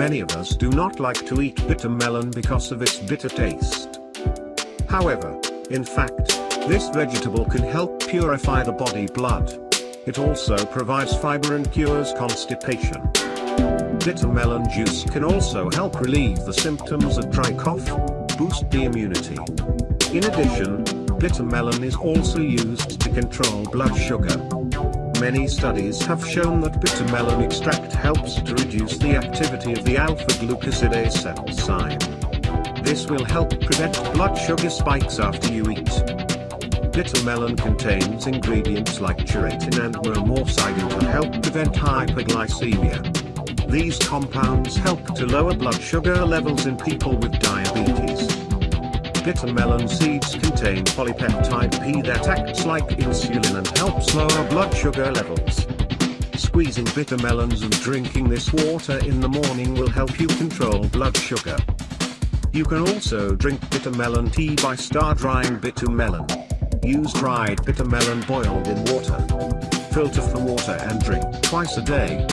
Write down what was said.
many of us do not like to eat bitter melon because of its bitter taste. However, in fact, this vegetable can help purify the body blood. It also provides fiber and cures constipation. Bitter melon juice can also help relieve the symptoms of dry cough, boost the immunity. In addition, bitter melon is also used to control blood sugar. Many studies have shown that bitter melon extract helps to reduce the activity of the alpha-glucosidase enzyme. This will help prevent blood sugar spikes after you eat. Bitter melon contains ingredients like charantin and momordicin to help prevent hyperglycemia. These compounds help to lower blood sugar levels in people with diabetes. Bitter melon seeds contain polypeptide P that acts like insulin and helps lower blood sugar levels. Squeezing bitter melons and drinking this water in the morning will help you control blood sugar. You can also drink bitter melon tea by star drying bitter melon. Use dried bitter melon boiled in water. Filter for water and drink twice a day.